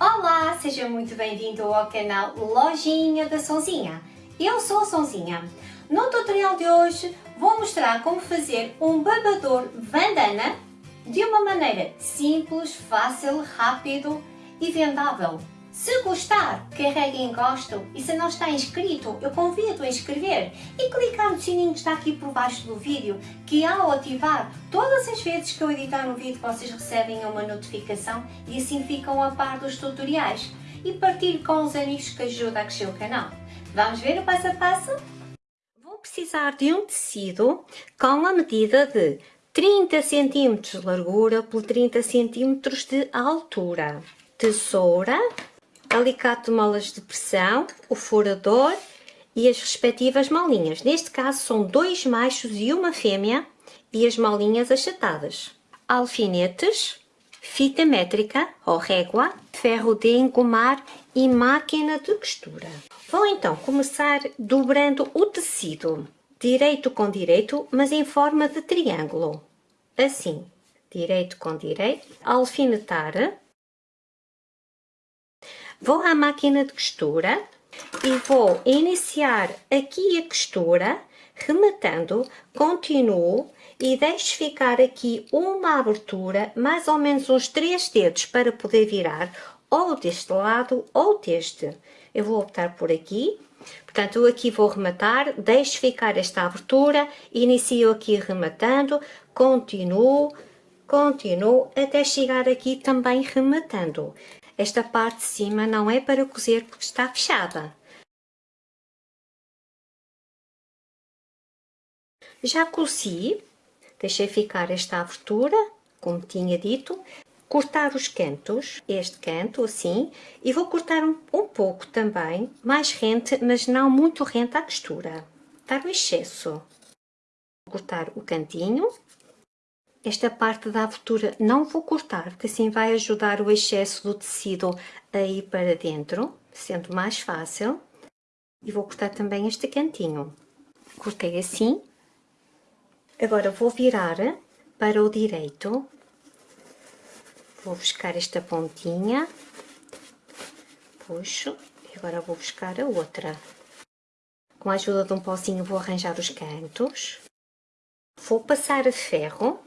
Olá, seja muito bem-vindo ao canal Lojinha da Sonzinha. Eu sou a Sonzinha. No tutorial de hoje vou mostrar como fazer um babador bandana de uma maneira simples, fácil, rápido e vendável. Se gostar, carregue em gosto e se não está inscrito, eu convido a inscrever e clicar no sininho que está aqui por baixo do vídeo, que ao ativar, todas as vezes que eu editar um vídeo vocês recebem uma notificação e assim ficam a par dos tutoriais. E partilhe com os amigos que ajudam a crescer o canal. Vamos ver o passo a passo? Vou precisar de um tecido com a medida de 30 cm de largura por 30 cm de altura. Tesoura, alicate de molas de pressão, o furador e as respectivas molinhas. Neste caso são dois machos e uma fêmea e as molinhas achatadas. Alfinetes, fita métrica ou régua, ferro de engomar e máquina de costura. Vou então começar dobrando o tecido, direito com direito, mas em forma de triângulo. Assim, direito com direito, alfinetar Vou à máquina de costura e vou iniciar aqui a costura, rematando, continuo e deixo ficar aqui uma abertura, mais ou menos uns 3 dedos para poder virar ou deste lado ou deste. Eu vou optar por aqui, portanto aqui vou rematar, deixo ficar esta abertura, inicio aqui rematando, continuo, continuo até chegar aqui também rematando. Esta parte de cima não é para cozer porque está fechada. Já cozi, deixei ficar esta abertura, como tinha dito, cortar os cantos, este canto assim, e vou cortar um, um pouco também, mais rente, mas não muito rente à costura, dar o excesso. Vou cortar o cantinho, esta parte da abertura não vou cortar, porque assim vai ajudar o excesso do tecido a ir para dentro, sendo mais fácil. E vou cortar também este cantinho. Cortei assim. Agora vou virar para o direito. Vou buscar esta pontinha. Puxo. E agora vou buscar a outra. Com a ajuda de um pozinho vou arranjar os cantos. Vou passar a ferro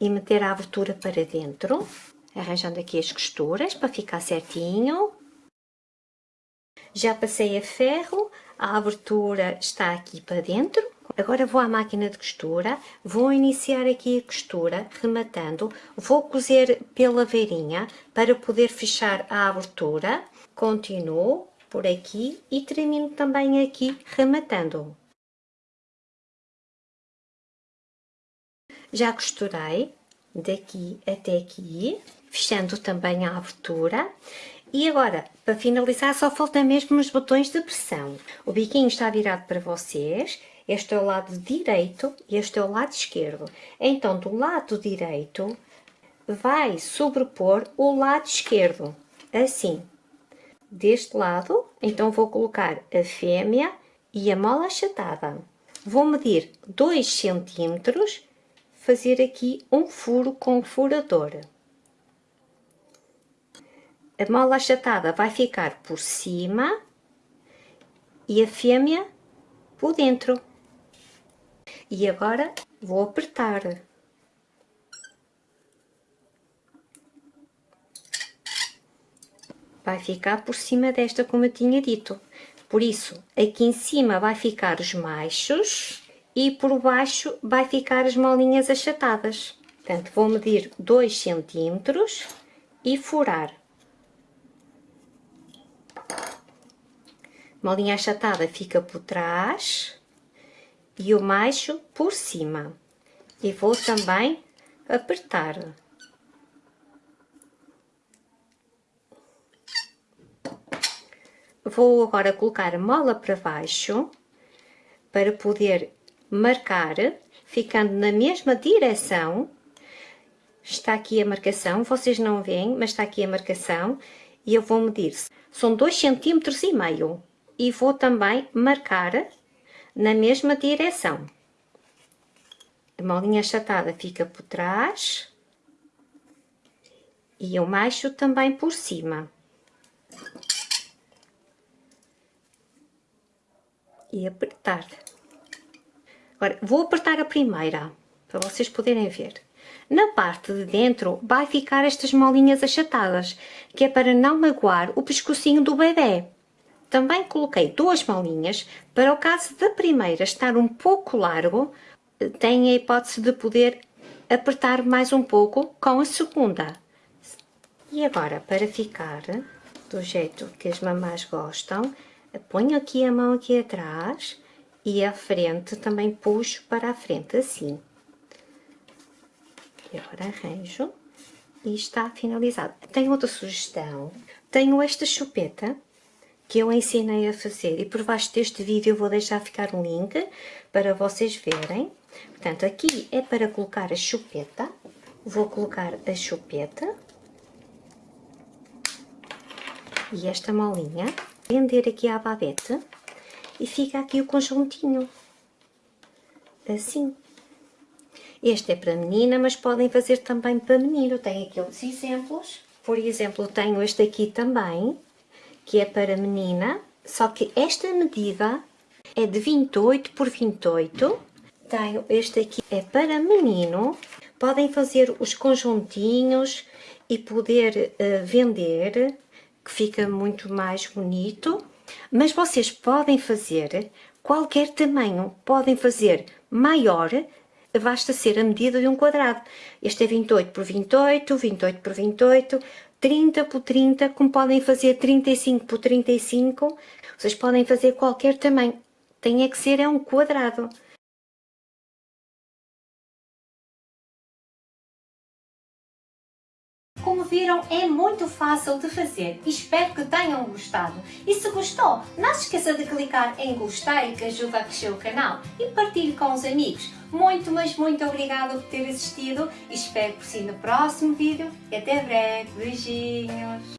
e meter a abertura para dentro, arranjando aqui as costuras para ficar certinho. Já passei a ferro, a abertura está aqui para dentro. Agora vou à máquina de costura, vou iniciar aqui a costura, rematando, vou cozer pela veirinha para poder fechar a abertura. Continuo por aqui e termino também aqui rematando. Já costurei daqui até aqui, fechando também a abertura. E agora, para finalizar, só falta mesmo os botões de pressão. O biquinho está virado para vocês, este é o lado direito e este é o lado esquerdo. Então, do lado direito, vai sobrepor o lado esquerdo, assim. Deste lado, então vou colocar a fêmea e a mola achatada. Vou medir 2 centímetros fazer aqui um furo com furador. A mola achatada vai ficar por cima e a fêmea por dentro. E agora vou apertar. Vai ficar por cima desta, como eu tinha dito. Por isso, aqui em cima vai ficar os machos e por baixo vai ficar as molinhas achatadas. Portanto, vou medir 2 centímetros e furar. Molinha achatada fica por trás e o macho por cima. E vou também apertar. Vou agora colocar a mola para baixo para poder marcar, ficando na mesma direção. Está aqui a marcação, vocês não veem, mas está aqui a marcação. E eu vou medir, são 2,5 cm e meio. E vou também marcar na mesma direção. A molinha achatada fica por trás. E eu macho também por cima. E apertar. Agora, vou apertar a primeira, para vocês poderem ver. Na parte de dentro vai ficar estas molinhas achatadas, que é para não magoar o pescocinho do bebê. Também coloquei duas molinhas, para o caso da primeira estar um pouco largo, tem a hipótese de poder apertar mais um pouco com a segunda. E agora, para ficar do jeito que as mamás gostam, ponho aqui a mão aqui atrás e a frente também puxo para a frente, assim. E agora arranjo e está finalizado. Tenho outra sugestão. Tenho esta chupeta que eu ensinei a fazer e por baixo deste vídeo eu vou deixar ficar um link para vocês verem. Portanto, aqui é para colocar a chupeta. Vou colocar a chupeta. E esta molinha. Prender aqui a babete. E fica aqui o conjuntinho. Assim. Este é para menina, mas podem fazer também para menino. Tenho aqui outros exemplos. Por exemplo, tenho este aqui também, que é para menina. Só que esta medida é de 28 por 28. Tenho este aqui, é para menino. Podem fazer os conjuntinhos e poder uh, vender, que fica muito mais bonito. Mas vocês podem fazer qualquer tamanho. Podem fazer maior basta ser a medida de um quadrado. Este é 28 por 28, 28 por 28, 30 por 30, como podem fazer 35 por 35, vocês podem fazer qualquer tamanho. Tem é que ser é um quadrado. Viram, é muito fácil de fazer espero que tenham gostado. E se gostou, não se esqueça de clicar em gostei que ajuda a crescer o canal e partilhe com os amigos. Muito, mas muito obrigada por ter assistido e espero por si no próximo vídeo e até breve. Beijinhos!